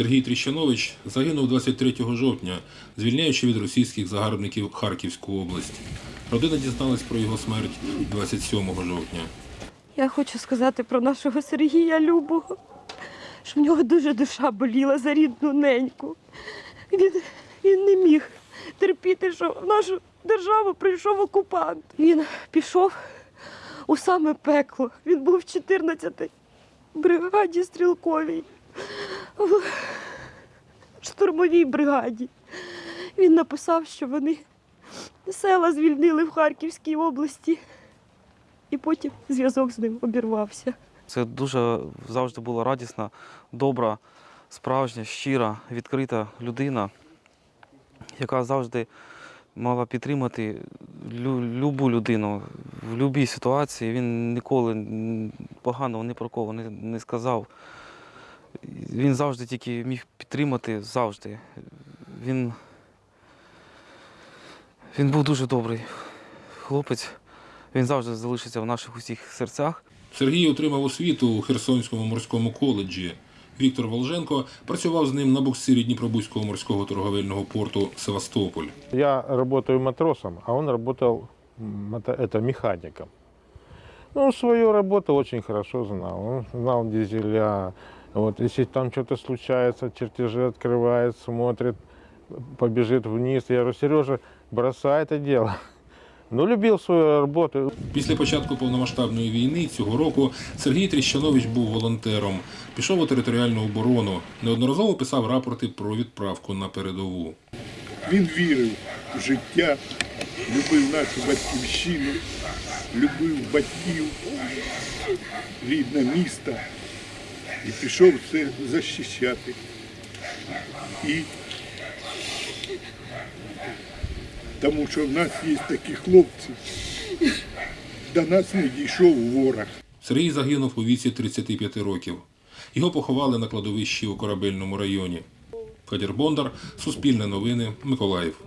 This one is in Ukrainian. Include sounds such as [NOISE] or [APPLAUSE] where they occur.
Сергій Тріщанович загинув 23 жовтня, звільняючи від російських загарбників Харківську область. Родина дізналась про його смерть 27 жовтня. Я хочу сказати про нашого Сергія Любого, що в нього дуже душа боліла за рідну неньку. Він, він не міг терпіти, що в нашу державу прийшов окупант. Він пішов у саме пекло. Він був в 14-й бригаді стрілковій, в штурмовій бригаді. Він написав, що вони села звільнили в Харківській області. І потім зв'язок з ним обірвався. Це дуже завжди була радісна, добра, справжня, щира, відкрита людина, яка завжди мала підтримати лю- любу людину в будь-якій ситуації. Він ніколи поганого ні про кого не сказав. Він завжди тільки міг підтримати завжди. Він, він був дуже добрий хлопець. Він завжди залишиться в наших усіх серцях. Сергій отримав освіту у Херсонському морському коледжі. Віктор Волженко працював з ним на буксирі Дніпробузького морського торговельного порту Севастополь. Я работаю матросом, а он работал м, мото- это, механиком. Ну, свою работу очень хорошо знал. Он знал дизеля. Вот, если там что-то случается, чертежи открывает, смотрит, побежит вниз. Я говорю, Сережа, бросай это дело. [LAUGHS] Ну, любил свою работу. Після початку повномасштабної війни цього року Сергій Тріщанович був волонтером. Пішов у територіальну оборону. Неодноразово писав рапорти про відправку на передову. Він вірив в життя, любив нашу батьківщину, любив батьків, рідне місто і пішов це захищати. І тому що в нас є такі хлопці, до нас не дійшов ворог. Сергій загинув у віці 35 років. Його поховали на кладовищі у корабельному районі. Федір Бондар, Суспільне новини, Миколаїв.